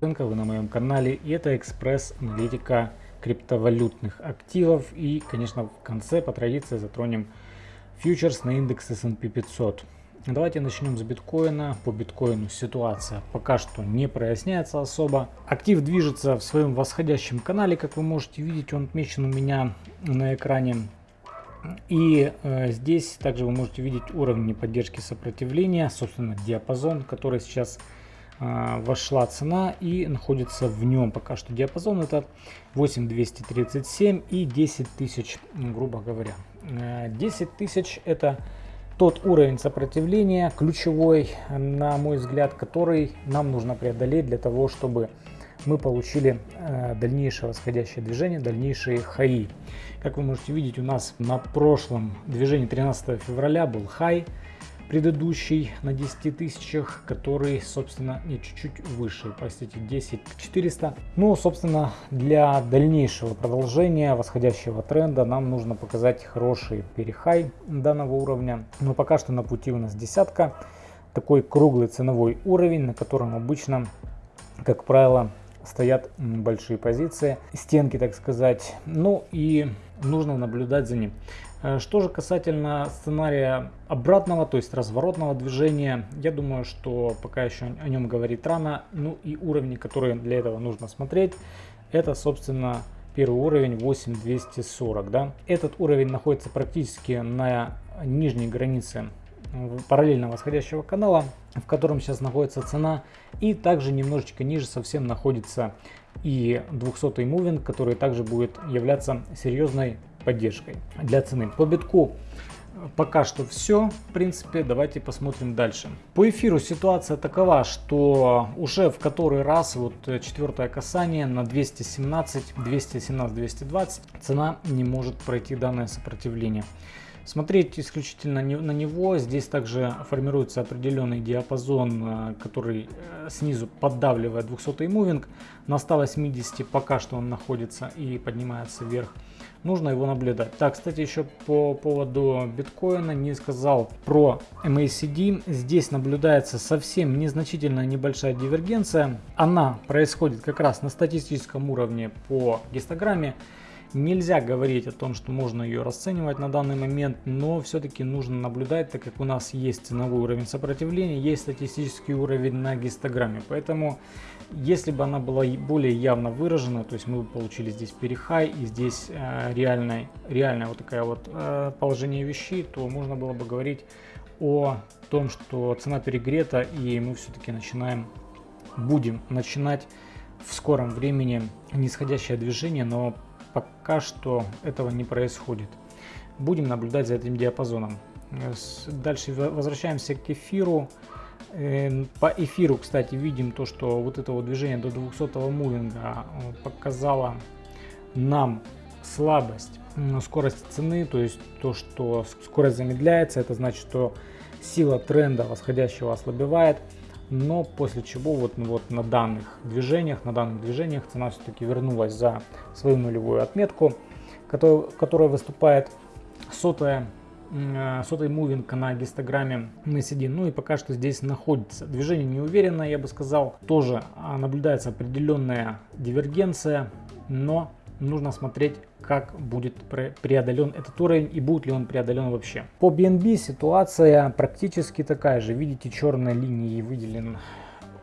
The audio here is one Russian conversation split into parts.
Вы на моем канале и это экспресс-аналитика криптовалютных активов. И, конечно, в конце по традиции затронем фьючерс на индекс S&P 500. Давайте начнем с биткоина. По биткоину ситуация пока что не проясняется особо. Актив движется в своем восходящем канале, как вы можете видеть, он отмечен у меня на экране. И э, здесь также вы можете видеть уровни поддержки сопротивления, собственно диапазон, который сейчас вошла цена и находится в нем. Пока что диапазон это 8237 и 10 тысяч, грубо говоря. 10 э, тысяч это тот уровень сопротивления ключевой, на мой взгляд, который нам нужно преодолеть для того, чтобы мы получили э, дальнейшее восходящее движение, дальнейшие хаи. Как вы можете видеть, у нас на прошлом движении 13 февраля был хай предыдущий на 10 тысячах, который, собственно, не чуть-чуть выше, простите, 10 400. Ну, собственно, для дальнейшего продолжения восходящего тренда нам нужно показать хороший перехай данного уровня. Но пока что на пути у нас десятка, такой круглый ценовой уровень, на котором обычно, как правило, стоят большие позиции, стенки, так сказать. Ну и нужно наблюдать за ним. Э, что же касательно сценария обратного, то есть разворотного движения, я думаю, что пока еще о нем говорить рано. Ну и уровни, которые для этого нужно смотреть, это, собственно, первый уровень 8240. Да? Этот уровень находится практически на нижней границе параллельно восходящего канала, в котором сейчас находится цена. И также немножечко ниже совсем находится и 200 мувинг, который также будет являться серьезной поддержкой для цены. По битку пока что все. В принципе, давайте посмотрим дальше. По эфиру ситуация такова, что уже в который раз, вот четвертое касание на 217, 217, 220, цена не может пройти данное сопротивление. Смотреть исключительно на него. Здесь также формируется определенный диапазон, э, который э, снизу поддавливает 200 мувинг. На 180 пока что он находится и поднимается вверх. Нужно его наблюдать. Так, кстати, еще по поводу биткоина не сказал про MACD. Здесь наблюдается совсем незначительная небольшая дивергенция. Она происходит как раз на статистическом уровне по гистограмме. Нельзя говорить о том, что можно ее расценивать на данный момент, но все-таки нужно наблюдать, так как у нас есть ценовой уровень сопротивления, есть статистический уровень на гистограмме. Поэтому, если бы она была более явно выражена, то есть мы бы получили здесь перехай и здесь э, реальное, реальное вот такое вот э, положение вещей, то можно было бы говорить о том, что цена перегрета и мы все-таки начинаем, будем начинать в скором времени нисходящее движение, но пока что этого не происходит. Будем наблюдать за этим диапазоном. Дальше возвращаемся к эфиру. Э, по эфиру, кстати, видим то, что вот это вот движение до 200 мувинга э, показало нам слабость скорость цены, то есть то, что скорость замедляется, это значит, что сила тренда восходящего ослабевает но после чего вот, вот на данных движениях, на данных движениях цена все-таки вернулась за свою нулевую отметку, которая, которая выступает сотая, э, сотый мувинг на гистограмме MACD. Ну и пока что здесь находится. Движение неуверенное, я бы сказал. Тоже а, наблюдается определенная дивергенция, но нужно смотреть, как будет преодолен этот уровень и будет ли он преодолен вообще. По BNB ситуация практически такая же. Видите, черной линией выделен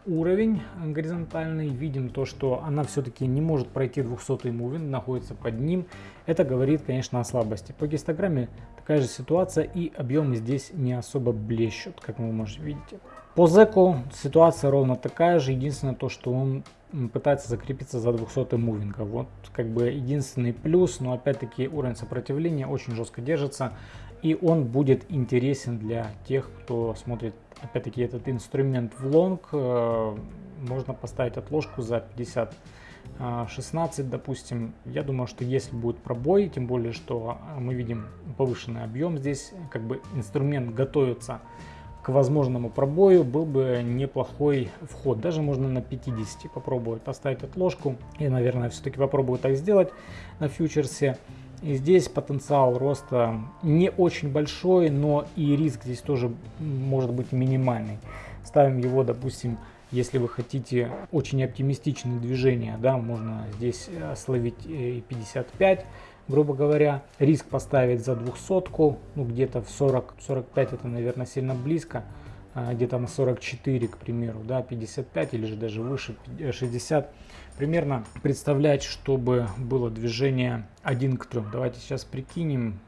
уровень горизонтальный. Видим то, что она все-таки не может пройти 200 мувин, находится под ним. Это говорит, конечно, о слабости. По гистограмме такая же ситуация и объемы здесь не особо блещут, как вы можете видеть. По зеку ситуация ровно такая же. Единственное то, что он пытается закрепиться за 200 мувинга. Вот как бы единственный плюс, но опять-таки уровень сопротивления очень жестко держится. И он будет интересен для тех, кто смотрит опять-таки этот инструмент в лонг. Э, можно поставить отложку за 50 16, допустим, я думаю, что если будет пробой, тем более, что мы видим повышенный объем здесь, как бы инструмент готовится к возможному пробою был бы неплохой вход. Даже можно на 50 попробовать поставить отложку. Я, наверное, все-таки попробую так сделать на фьючерсе. И здесь потенциал роста не очень большой, но и риск здесь тоже может быть минимальный. Ставим его, допустим, Если вы хотите очень оптимистичные движения, да, можно здесь э, словить и 55, грубо говоря. Риск поставить за 200, ну где-то в 40-45 это, наверное, сильно близко. А, где-то на 44, к примеру, да, 55 или же даже выше 60. Примерно представлять, чтобы было движение 1 к 3. Давайте сейчас прикинем,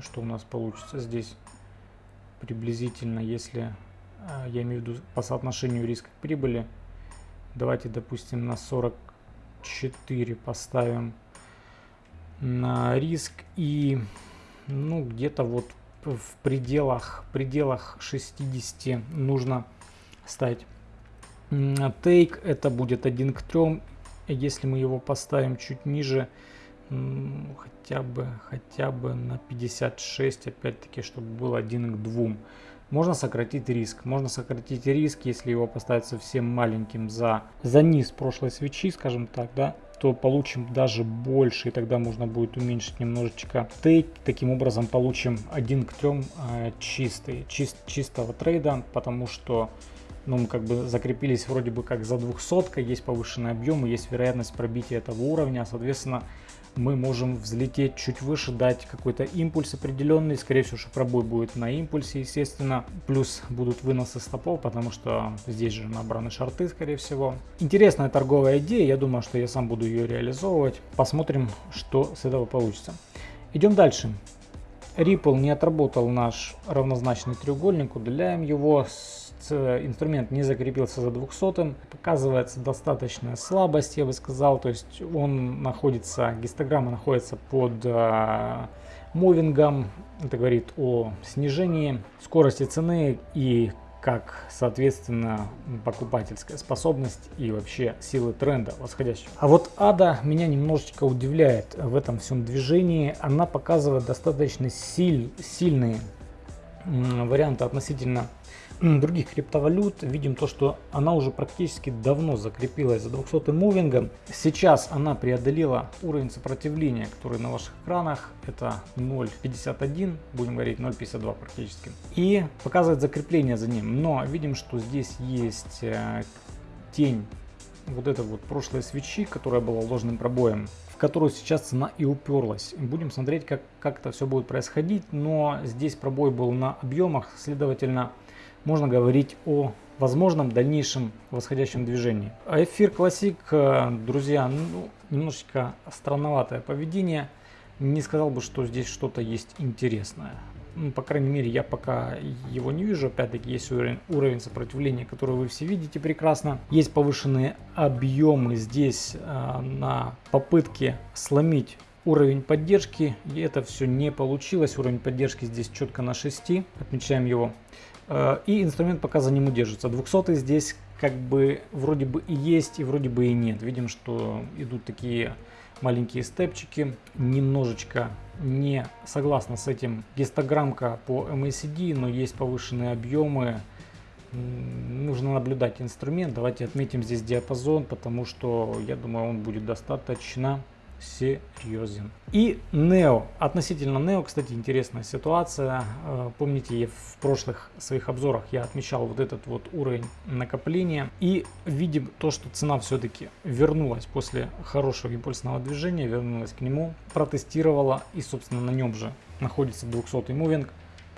что у нас получится здесь приблизительно, если а, я имею в виду по соотношению риска к прибыли. Давайте, допустим, на 44 поставим риск и ну где-то вот в пределах пределах 60 нужно ставить тейк это будет 1 к 3 если мы его поставим чуть ниже хотя бы хотя бы на 56 опять-таки чтобы был 1 к 2 можно сократить риск. Можно сократить риск если его поставить совсем маленьким за за низ прошлой свечи скажем так да то получим даже больше, и тогда можно будет уменьшить немножечко тейк. Таким образом получим 1 к 3 э, чистый, чист, чистого трейда, потому что ну, мы как бы закрепились вроде бы как за 200, есть повышенный объем, есть вероятность пробития этого уровня, соответственно, мы можем взлететь чуть выше, дать какой-то импульс определенный. Скорее всего, что пробой будет на импульсе, естественно. Плюс будут выносы стопов, потому что здесь же набраны шарты, скорее всего. Интересная торговая идея. Я думаю, что я сам буду ее реализовывать. Посмотрим, что с этого получится. Идем дальше. Ripple не отработал наш равнозначный треугольник. Удаляем его. Инструмент не закрепился за 200 показывается достаточная слабость, я бы сказал, то есть он находится, гистограмма находится под э, мувингом, это говорит о снижении скорости цены и как, соответственно, покупательская способность и вообще силы тренда восходящего. А вот ада меня немножечко удивляет в этом всем движении. Она показывает достаточно силь, сильные варианты относительно других криптовалют видим то, что она уже практически давно закрепилась за 200 мувингом. Сейчас она преодолела уровень сопротивления, который на ваших экранах это 0.51, будем говорить 0.52 практически. И показывает закрепление за ним. Но видим, что здесь есть э, тень вот этой вот прошлой свечи, которая была ложным пробоем которую сейчас цена и уперлась. Будем смотреть, как, как это все будет происходить, но здесь пробой был на объемах, следовательно, можно говорить о возможном дальнейшем восходящем движении. А эфир классик, э, друзья, ну, немножечко странноватое поведение. Не сказал бы, что здесь что-то есть интересное. Ну, по крайней мере, я пока его не вижу. Опять-таки, есть уровень, уровень сопротивления, который вы все видите прекрасно. Есть повышенные объемы здесь э, на попытке сломить уровень поддержки. И это все не получилось. Уровень поддержки здесь четко на 6. Отмечаем его. Э, и инструмент пока за ним удержится. 200 здесь как бы вроде бы и есть, и вроде бы и нет. Видим, что идут такие маленькие степчики. Немножечко не согласна с этим гистограммка по MACD, но есть повышенные объемы. Нужно наблюдать инструмент. Давайте отметим здесь диапазон, потому что я думаю он будет достаточно серьезен. И Neo. Относительно Neo, кстати, интересная ситуация. Э, помните, в прошлых своих обзорах я отмечал вот этот вот уровень накопления. И видим то, что цена все-таки вернулась после хорошего импульсного движения, вернулась к нему, протестировала и, собственно, на нем же находится 200 мувинг.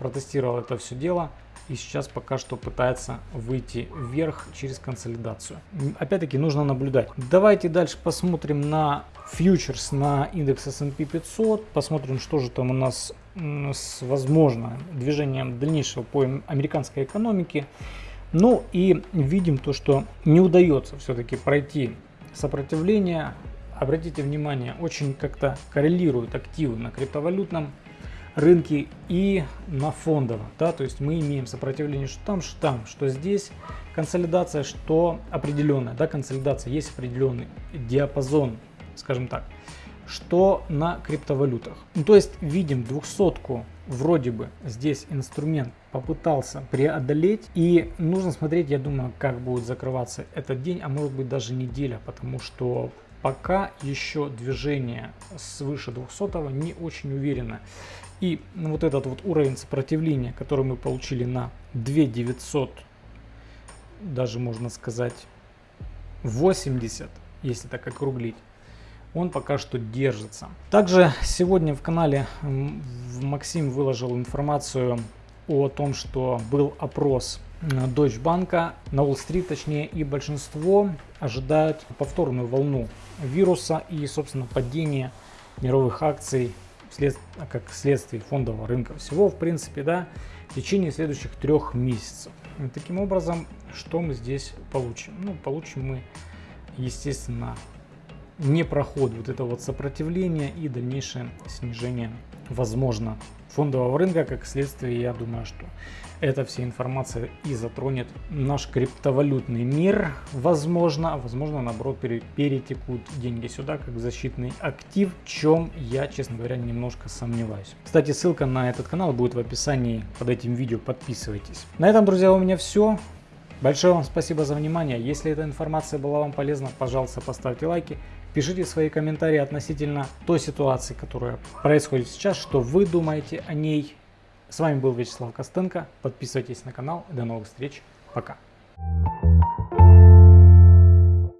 Протестировал это все дело и сейчас пока что пытается выйти вверх через консолидацию. Опять-таки нужно наблюдать. Давайте дальше посмотрим на фьючерс на индекс S&P 500. Посмотрим, что же там у нас с возможно движением дальнейшего по американской экономике. Ну и видим то, что не удается все-таки пройти сопротивление. Обратите внимание, очень как-то коррелируют активы на криптовалютном рынке и на фондовом. Да? То есть мы имеем сопротивление что там, что там, что здесь. Консолидация, что определенная. Да? Консолидация есть определенный диапазон скажем так. Что на криптовалютах? Ну, то есть видим двухсотку, вроде бы здесь инструмент попытался преодолеть. И нужно смотреть, я думаю, как будет закрываться этот день, а может быть даже неделя, потому что пока еще движение свыше 200 не очень уверенно. И вот этот вот уровень сопротивления, который мы получили на 2900 даже можно сказать 80, если так округлить, он пока что держится. Также сегодня в канале Максим выложил информацию о том, что был опрос Deutsche Bank на Уолл-стрит, точнее, и большинство ожидают повторную волну вируса и, собственно, падение мировых акций след... как следствие фондового рынка всего, в принципе, да, в течение следующих трех месяцев. И таким образом, что мы здесь получим? Ну, получим мы, естественно, не проход вот этого вот сопротивления и дальнейшее снижение, возможно, фондового рынка. Как следствие, я думаю, что эта вся информация и затронет наш криптовалютный мир, возможно, возможно, наоборот, перетекут деньги сюда, как защитный актив, в чем я, честно говоря, немножко сомневаюсь. Кстати, ссылка на этот канал будет в описании под этим видео, подписывайтесь. На этом, друзья, у меня все. Большое вам спасибо за внимание. Если эта информация была вам полезна, пожалуйста, поставьте лайки. Пишите свои комментарии относительно той ситуации, которая происходит сейчас, что вы думаете о ней. С вами был Вячеслав Костенко. Подписывайтесь на канал. До новых встреч. Пока.